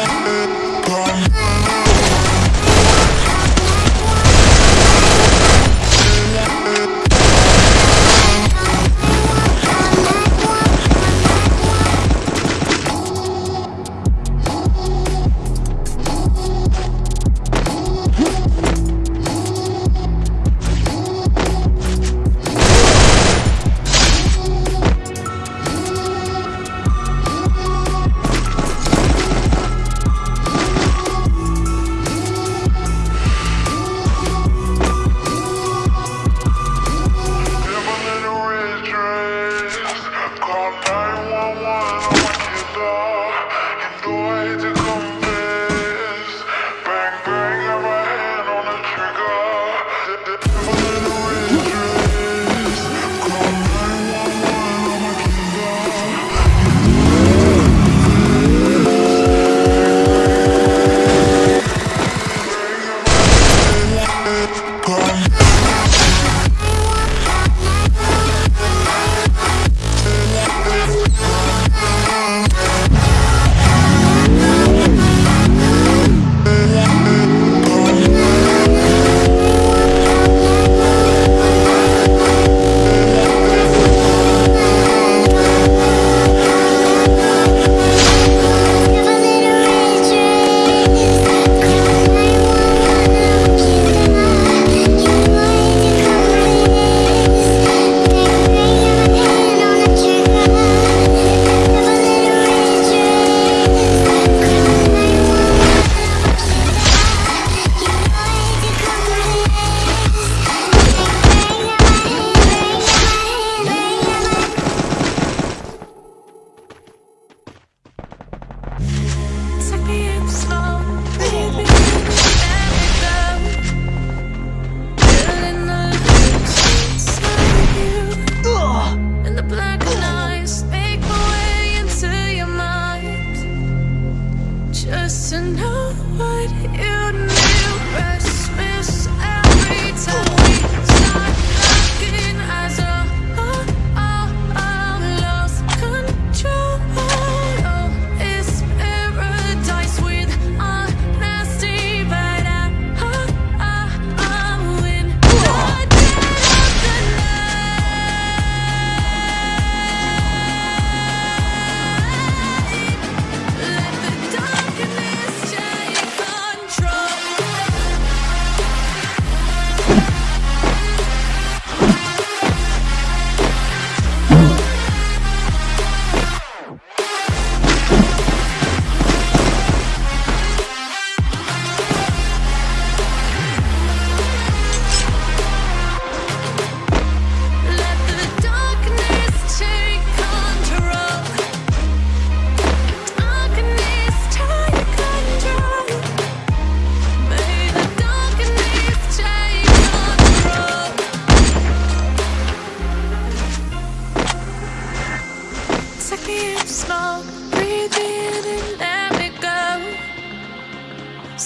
Come.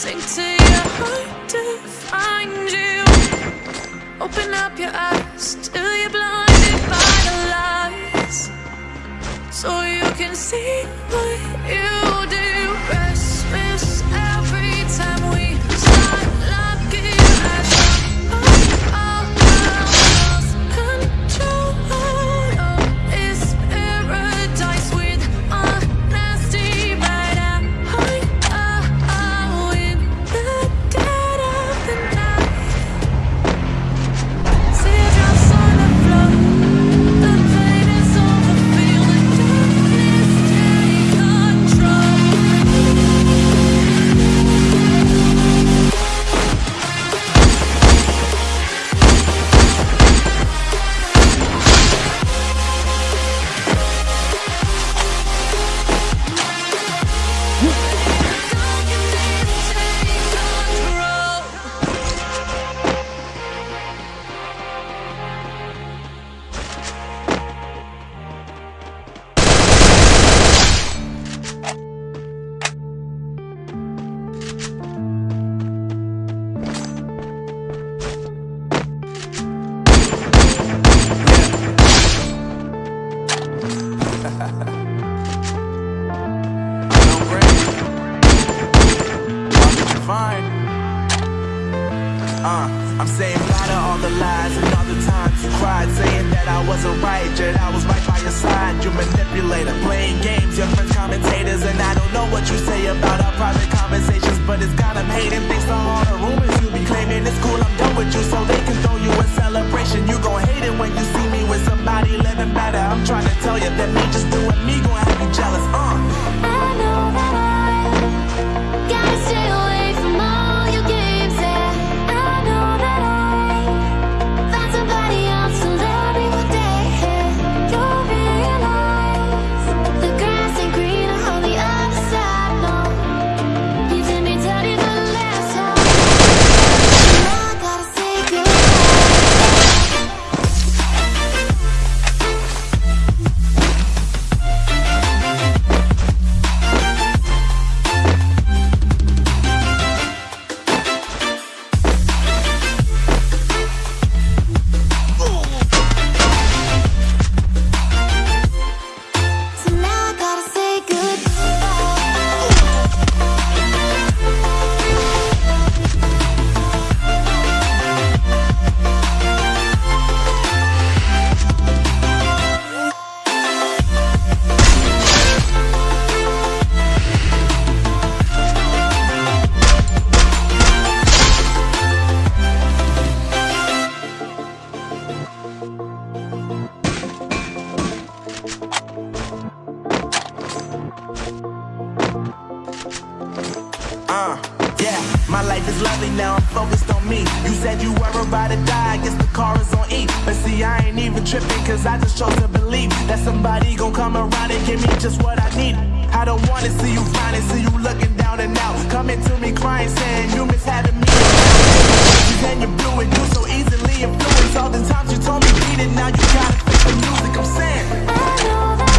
Sink to your heart to find you. Open up your eyes till you're blinded by the lies, so you can see what you fine. Uh, I'm saying bye to all the lies and all the times you cried, saying that I wasn't right, yet I was right by your side. You manipulator, playing games, your friends commentators, and I don't know what you say about our private conversations, but it's got 'em hating. Thanks to all the rumors you be claiming. It's cool, I'm done with you, so they me now I'm focused on me. You said you were about to die, I guess the car is on E. But see, I ain't even tripping, cause I just chose to believe That somebody gon' come around and give me just what I need. I don't wanna see you finally see you looking down and out. Coming to me crying, saying you miss having me Then you blew it, you so easily influenced. All the times you told me beat it, now you gotta fix the music, I'm saying. I know that